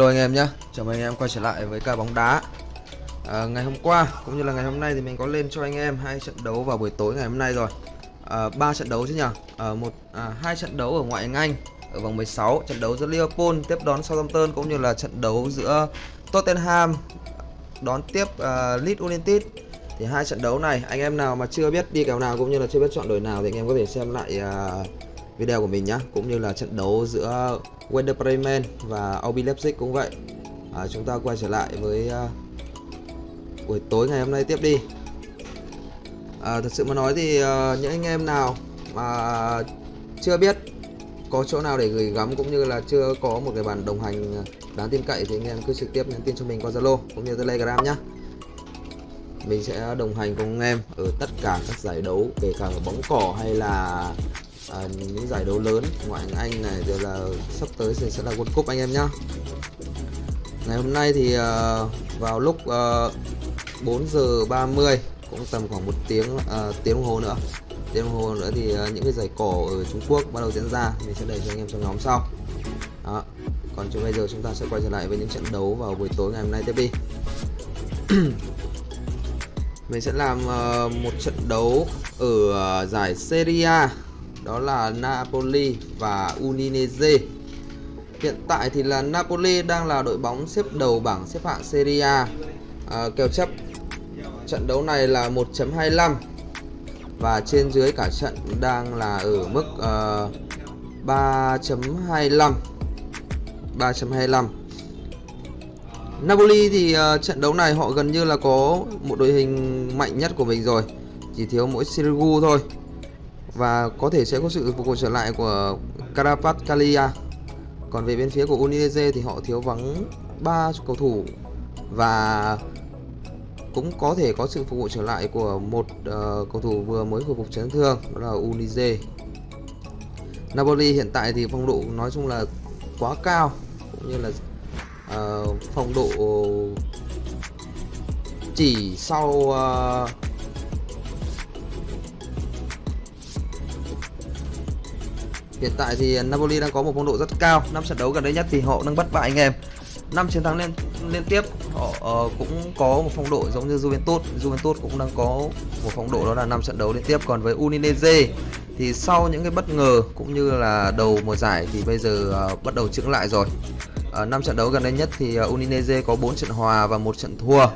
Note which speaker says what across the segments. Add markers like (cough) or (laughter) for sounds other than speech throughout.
Speaker 1: Hello anh em nhé, chào mừng anh em quay trở lại với ca bóng đá. À, Ngày hôm qua cũng như là ngày hôm nay thì mình có lên cho anh em hai trận đấu vào buổi tối ngày hôm nay rồi. À, ba trận đấu chứ nhỉ? À, một à, hai trận đấu ở ngoại hạng Anh ở vòng 16 trận đấu giữa Liverpool tiếp đón Southampton cũng như là trận đấu giữa Tottenham đón tiếp uh, Leeds United. Thì hai trận đấu này anh em nào mà chưa biết đi kèo nào cũng như là chưa biết chọn đội nào thì anh em có thể xem lại uh, video của mình nhé, cũng như là trận đấu giữa Werder Bremen và RB Leipzig cũng vậy. À, chúng ta quay trở lại với uh, buổi tối ngày hôm nay tiếp đi. À, thật sự mà nói thì uh, những anh em nào mà chưa biết có chỗ nào để gửi gắm cũng như là chưa có một cái bản đồng hành đáng tin cậy thì anh em cứ trực tiếp nhắn tin cho mình qua Zalo cũng như Telegram nhé mình sẽ đồng hành cùng anh em ở tất cả các giải đấu kể cả ở bóng cỏ hay là à, những giải đấu lớn ngoại hạng Anh này rồi là sắp tới thì sẽ là World Cup anh em nhá. Ngày hôm nay thì uh, vào lúc à, uh, 4 giờ 30 cũng tầm khoảng một tiếng uh, tiếng đồng hồ nữa. Tiếng đồng hồ nữa thì uh, những cái giải cổ ở Trung Quốc bắt đầu diễn ra. Mình sẽ đẩy cho anh em trong nhóm sau. Đó. Còn cho bây giờ chúng ta sẽ quay trở lại với những trận đấu vào buổi tối ngày hôm nay tiếp đi. (clears throat) Mình sẽ làm uh, một trận đấu ở uh, giải Serie A đó là Napoli và Udinese. Hiện tại thì là Napoli đang là đội bóng xếp đầu bảng xếp hạng Serie A. À, kèo chấp trận đấu này là 1.25 và trên dưới cả trận đang là ở mức uh, 3.25 3.25 Napoli thì uh, trận đấu này họ gần như là có một đội hình mạnh nhất của mình rồi chỉ thiếu mỗi Sirigu thôi và có thể sẽ có sự phục hồi trở lại của Carapatcalia còn về bên phía của Udinese thì họ thiếu vắng ba cầu thủ và cũng có thể có sự phục hồi trở lại của một uh, cầu thủ vừa mới hồi phục chấn thương đó là Unize. Napoli hiện tại thì phong độ nói chung là quá cao cũng như là uh, phong độ chỉ sau uh, Hiện tại thì Napoli đang có một phong độ rất cao. năm trận đấu gần đây nhất thì họ đang bất bại anh em. năm chiến thắng liên liên tiếp họ uh, cũng có một phong độ giống như Juventus. Juventus cũng đang có một phong độ đó là năm trận đấu liên tiếp. Còn với Udinese thì sau những cái bất ngờ cũng như là đầu mùa giải thì bây giờ uh, bắt đầu chững lại rồi. Ờ, uh, 5 trận đấu gần đây nhất thì uh, Udinese có 4 trận hòa và một trận thua.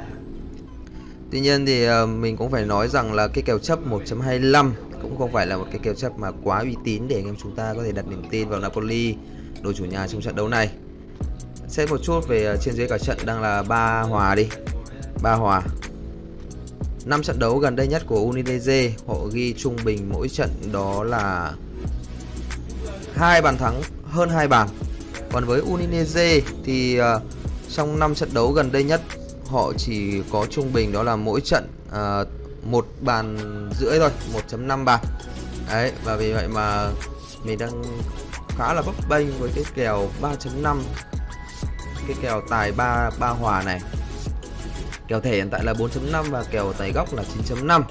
Speaker 1: Tuy nhiên thì ờ, mình cũng phải nói rằng là cái kèo chấp 1.25 cũng không phải là một cái kèo chấp mà quá uy tín để anh em chúng ta có thể đặt niềm tin vào Napoli, đội chủ nhà trong trận đấu này. Xét một chút về ờ, trên dưới cả trận đang là ba hòa đi, ba hòa. Năm trận đấu gần đây nhất của Udinese, họ ghi trung bình mỗi trận đó là hai bàn thắng, hơn hai bàn. Còn với Udinese thì ờ, trong 5 trận đấu gần đây nhất họ chỉ có trung bình đó là mỗi trận à, một bàn rưỡi thôi 1.5 bàn. Đấy và vì vậy mà mình đang khá là bấp bênh với cái kèo 3.5 cái kèo tài 3 ba hòa này. Kèo thẻ hiện tại là 4.5 và kèo tài góc là 9.5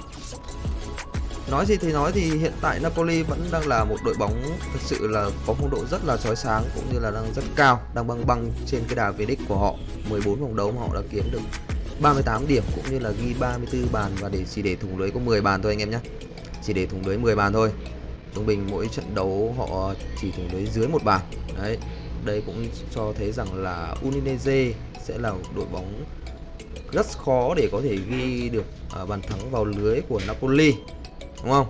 Speaker 1: nói gì thì nói thì hiện tại Napoli vẫn đang là một đội bóng thực sự là có phong độ rất là chói sáng cũng như là đang rất cao, đang băng băng trên cái đà về đích của họ. 14 vòng đấu mà họ đã kiếm được 38 điểm cũng như là ghi 34 bàn và để chỉ để thủng lưới có 10 bàn thôi anh em nhé chỉ để thủng lưới 10 bàn thôi. Trung bình mỗi trận đấu họ chỉ thủng lưới dưới một bàn. Đấy, đây cũng cho thấy rằng là Udinese sẽ là đội bóng rất khó để có thể ghi được à, bàn thắng vào lưới của Napoli đúng không?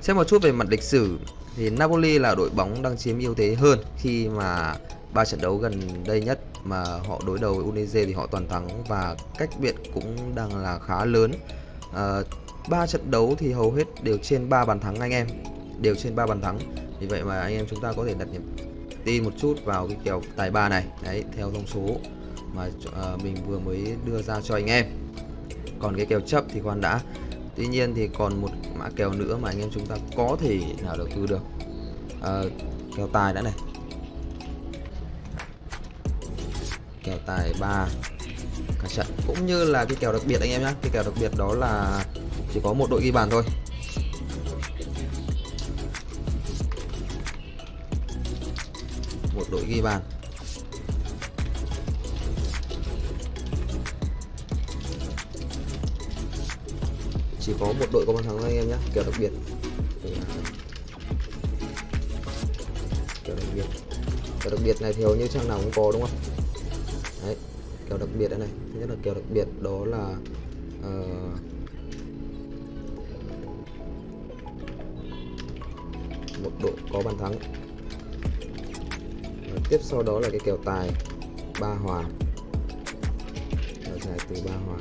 Speaker 1: Xem một chút về mặt lịch sử thì Napoli là đội bóng đang chiếm ưu thế hơn khi mà ba trận đấu gần đây nhất mà họ đối đầu với Udinese thì họ toàn thắng và cách biệt cũng đang là khá lớn. À, ba trận đấu thì hầu hết đều trên 3 bàn thắng anh em đều trên 3 bàn thắng. Vì vậy mà anh em chúng ta có thể đặt niềm tin một chút vào cái kèo tài ba này. Đấy theo thông số mà uh, mình vừa mới đưa ra cho anh em. Còn cái kèo chấp thì khoan đã tuy nhiên thì còn một mã kèo nữa mà anh em chúng ta có thể nào đầu tư được. À, kèo tài đã này. Kèo tài 3 cả trận cũng như là cái kèo đặc biệt anh em nhé cái kèo đặc biệt đó là chỉ có một đội ghi bàn thôi. Một đội ghi bàn. Chỉ có một đội có bàn thắng thôi anh em nhé kèo đặc biệt. Kèo đặc biệt. Kèo đặc biệt này thì hầu như trang nào cũng có đúng không? Đấy kèo đặc biệt đây này thứ nhất là kèo đặc biệt đó là uh, một đội có bàn thắng. Và tiếp sau đó là cái kèo tài ba hòa. Kèo tài từ ba hòa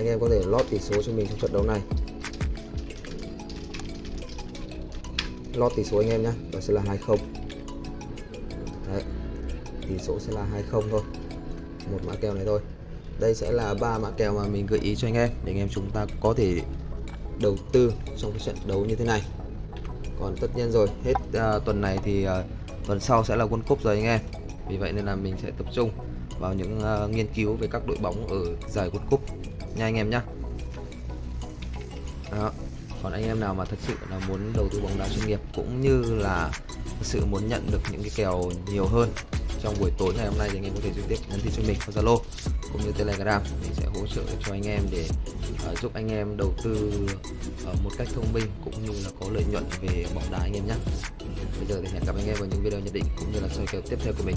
Speaker 1: anh em có thể lót tỷ số cho mình trong trận đấu này. Lót tỷ số anh em nhé đó sẽ là 20 đấy tỷ số sẽ là 20 thôi. Một mã kèo này thôi. Đây sẽ là ba mã kèo mà mình gợi ý cho anh em để anh em chúng ta có thể đầu tư trong cái trận đấu như thế này. Còn tất nhiên rồi hết uh, tuần này thì uh, tuần sau sẽ là World Cup rồi anh em. Vì vậy nên là mình sẽ tập trung vào những uh, nghiên cứu về các đội bóng ở giải World Cup nha anh em nhé đó còn anh em nào mà thật sự là muốn đầu tư bóng đá chuyên nghiệp cũng như là thật sự muốn nhận được những cái kèo nhiều hơn trong buổi tối ngày hôm nay thì anh em có thể trực tiếp nhắn tin cho mình qua Zalo cũng như Telegram mình sẽ hỗ trợ cho anh em để uh, giúp anh em đầu tư uh, một cách thông minh cũng như là có lợi nhuận về bóng đá anh em nhé bây giờ thì hẹn gặp anh em vào những video nhận định cũng như là soi kèo tiếp theo của mình.